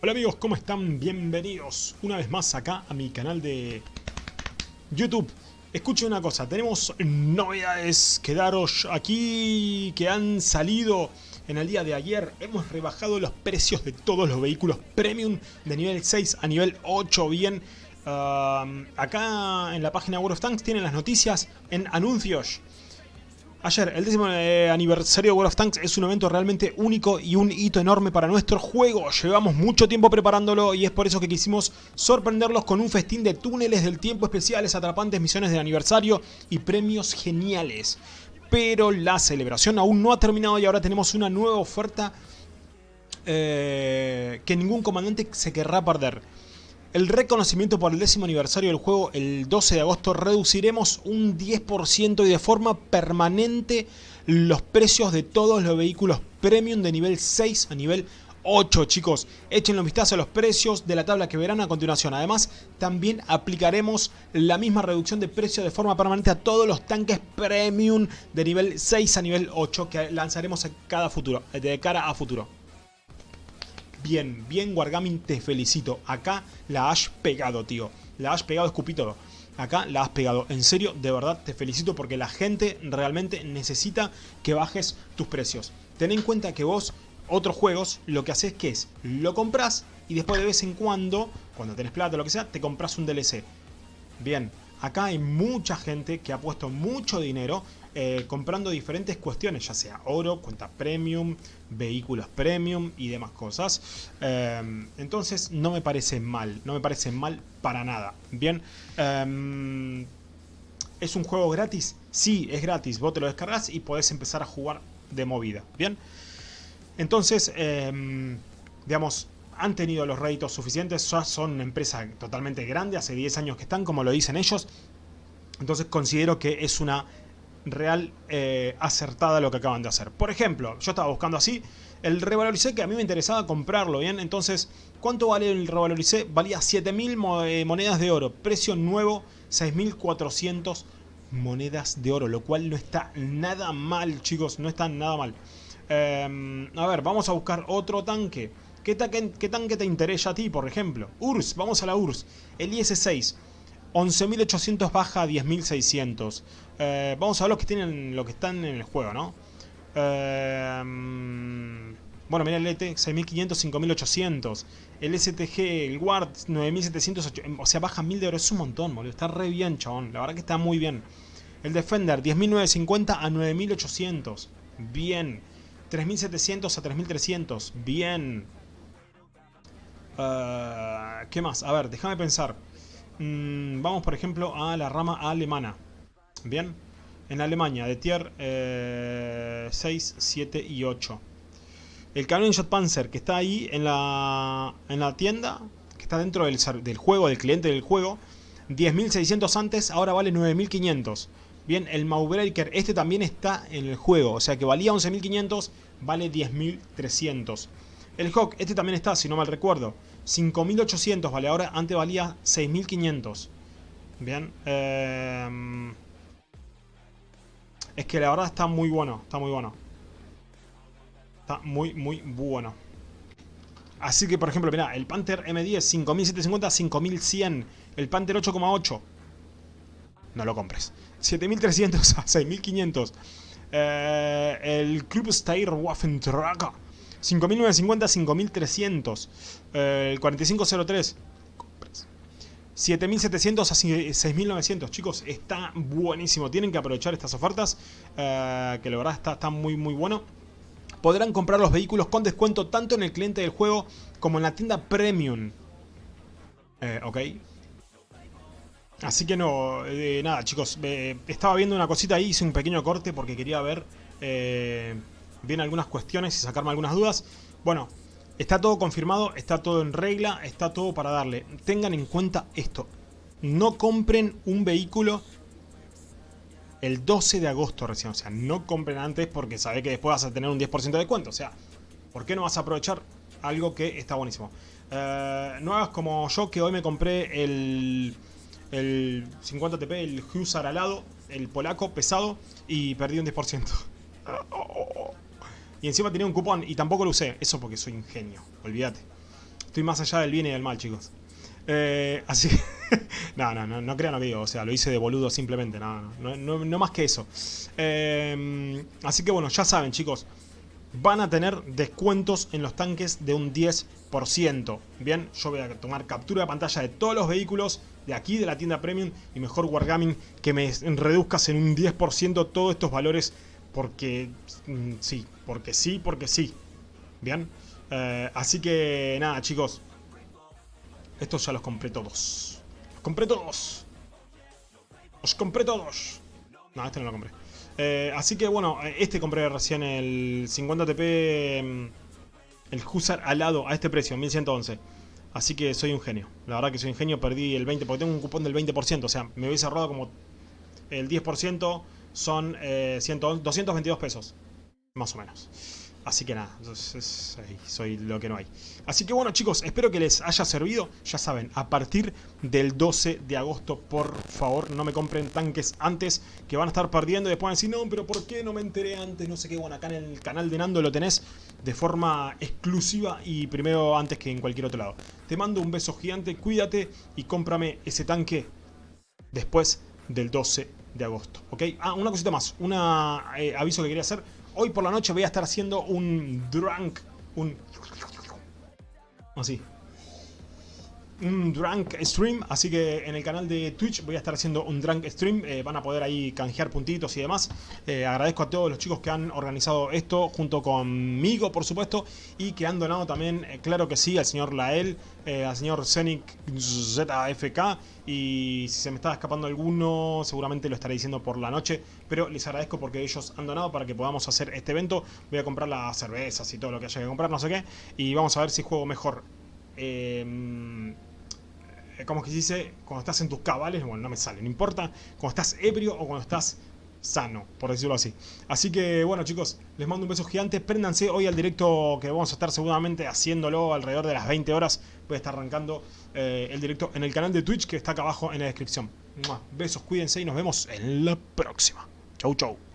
Hola amigos, ¿cómo están? Bienvenidos una vez más acá a mi canal de YouTube. Escuchen una cosa, tenemos novedades que daros aquí que han salido en el día de ayer. Hemos rebajado los precios de todos los vehículos premium de nivel 6 a nivel 8 bien. Uh, acá en la página World of Tanks tienen las noticias en anuncios. Ayer, el décimo eh, aniversario de World of Tanks es un evento realmente único y un hito enorme para nuestro juego. Llevamos mucho tiempo preparándolo y es por eso que quisimos sorprenderlos con un festín de túneles del tiempo especiales, atrapantes misiones de aniversario y premios geniales. Pero la celebración aún no ha terminado y ahora tenemos una nueva oferta eh, que ningún comandante se querrá perder. El reconocimiento por el décimo aniversario del juego el 12 de agosto reduciremos un 10% y de forma permanente los precios de todos los vehículos premium de nivel 6 a nivel 8 chicos. Échenle un vistazo a los precios de la tabla que verán a continuación. Además también aplicaremos la misma reducción de precio de forma permanente a todos los tanques premium de nivel 6 a nivel 8 que lanzaremos cada futuro, de cara a futuro. Bien, bien Wargaming, te felicito. Acá la has pegado, tío. La has pegado, escupí todo. Acá la has pegado. En serio, de verdad, te felicito porque la gente realmente necesita que bajes tus precios. Ten en cuenta que vos, otros juegos, lo que haces que es, lo compras y después de vez en cuando, cuando tenés plata o lo que sea, te compras un DLC. Bien, acá hay mucha gente que ha puesto mucho dinero eh, comprando diferentes cuestiones, ya sea oro, cuenta premium, vehículos premium y demás cosas. Eh, entonces no me parece mal, no me parece mal para nada. Bien, eh, ¿es un juego gratis? Sí, es gratis, vos te lo descargas y podés empezar a jugar de movida. Bien, entonces, digamos, han tenido los réditos suficientes, ya son una empresa totalmente grande, hace 10 años que están, como lo dicen ellos. Entonces considero que es una real eh, acertada lo que acaban de hacer. Por ejemplo, yo estaba buscando así, el revaloricé que a mí me interesaba comprarlo, ¿bien? Entonces, ¿cuánto vale el revaloricé? Valía 7.000 eh, monedas de oro, precio nuevo 6.400 monedas de oro, lo cual no está nada mal, chicos, no está nada mal. Em, a ver, vamos a buscar otro tanque. ¿Qué, ¿Qué, tanque te interesa a ti, por ejemplo? URSS, vamos a la URSS. El IS-6. 11.800 baja a 10.600. Eh, vamos a ver los que tienen lo que están en el juego, ¿no? Eh, bueno, mira el ET, 6.500, 5.800. El STG, el Ward, 9.700, o sea, baja 1.000 de oro. Es un montón, boludo. Está re bien, chabón. La verdad que está muy bien. El Defender, 10.950 a 9.800. Bien. 3.700 a 3.300. Bien. Uh, ¿Qué más? A ver, déjame pensar. Mm, vamos, por ejemplo, a la rama alemana. Bien. En Alemania, de tier 6, 7 y 8. El canon Panzer que está ahí en la, en la tienda, que está dentro del, del juego, del cliente del juego. 10.600 antes, ahora vale 9.500. Bien, el Maubreaker, este también está en el juego. O sea que valía 11.500, vale 10.300. El Hawk, este también está, si no mal recuerdo. 5.800 vale, ahora antes valía 6.500. Bien. Eh, es que la verdad está muy bueno, está muy bueno. Está muy, muy bueno. Así que, por ejemplo, mira, el Panther M10, 5750, 5100. El Panther 8,8. No lo compres. 7300 a 6500. Eh, el Club Steyr Waffentrager. 5950, 5300. Eh, el 4503. 7700 a 6900. Chicos, está buenísimo. Tienen que aprovechar estas ofertas. Eh, que la verdad está, está muy, muy bueno. Podrán comprar los vehículos con descuento tanto en el cliente del juego como en la tienda Premium. Eh, ok. Así que no, eh, nada chicos, estaba viendo una cosita ahí, hice un pequeño corte porque quería ver bien algunas cuestiones y sacarme algunas dudas. Bueno, está todo confirmado, está todo en regla, está todo para darle. Tengan en cuenta esto. No compren un vehículo el 12 de agosto recién. O sea, no compren antes porque sabe que después vas a tener un 10% de descuento. O sea, ¿por qué no vas a aprovechar algo que está buenísimo? Eh, no hagas como yo que hoy me compré el, el 50 TP, el Husar alado, el polaco pesado y perdí un 10%. Y encima tenía un cupón y tampoco lo usé. Eso porque soy ingenio, olvídate. Estoy más allá del bien y del mal, chicos. Eh, así que... no, no, no, no crean digo. O sea, lo hice de boludo simplemente. No, no, más que eso. Eh, así que bueno, ya saben, chicos. Van a tener descuentos en los tanques de un 10%. Bien, yo voy a tomar captura de pantalla de todos los vehículos de aquí de la tienda Premium y mejor Wargaming que me reduzcas en un 10% todos estos valores porque mm, sí, porque sí, porque sí. Bien, eh, así que nada chicos, estos ya los compré todos. Los compré todos. Los compré todos. No, este no lo compré. Eh, así que bueno, este compré recién el 50 TP, mm, el Husar alado a este precio, 1111. Así que soy un genio. La verdad que soy un genio, perdí el 20%, porque tengo un cupón del 20%. O sea, me hubiese ahorrado como el 10%, son eh, 222 pesos. Más o menos. Así que nada, soy lo que no hay. Así que bueno chicos, espero que les haya servido. Ya saben, a partir del 12 de agosto, por favor, no me compren tanques antes, que van a estar perdiendo y después van a decir, no, pero ¿por qué no me enteré antes? No sé qué, bueno, acá en el canal de Nando lo tenés de forma exclusiva y primero antes que en cualquier otro lado. Te mando un beso gigante, cuídate y cómprame ese tanque después del 12 de agosto, ¿ok? Ah, una cosita más, un eh, aviso que quería hacer hoy por la noche voy a estar haciendo un drunk, un... Así. Un drunk stream, así que en el canal de Twitch voy a estar haciendo un drunk stream, eh, van a poder ahí canjear puntitos y demás. Eh, agradezco a todos los chicos que han organizado esto junto conmigo, por supuesto, y que han donado también, eh, claro que sí, al señor Lael, al señor Zenic ZFK y si se me está escapando alguno seguramente lo estaré diciendo por la noche, pero les agradezco porque ellos han donado para que podamos hacer este evento. Voy a comprar las cervezas y todo lo que haya que comprar, no sé qué, y vamos a ver si juego mejor. Eh, como que se dice, cuando estás en tus cabales, bueno, no me sale, no importa, cuando estás ebrio o cuando estás sano, por decirlo así. Así que bueno chicos, les mando un beso gigante, préndanse hoy al directo que vamos a estar seguramente haciéndolo alrededor de las 20 horas, voy a estar arrancando eh, el directo en el canal de Twitch que está acá abajo en la descripción. Besos, cuídense y nos vemos en la próxima. Chau chau.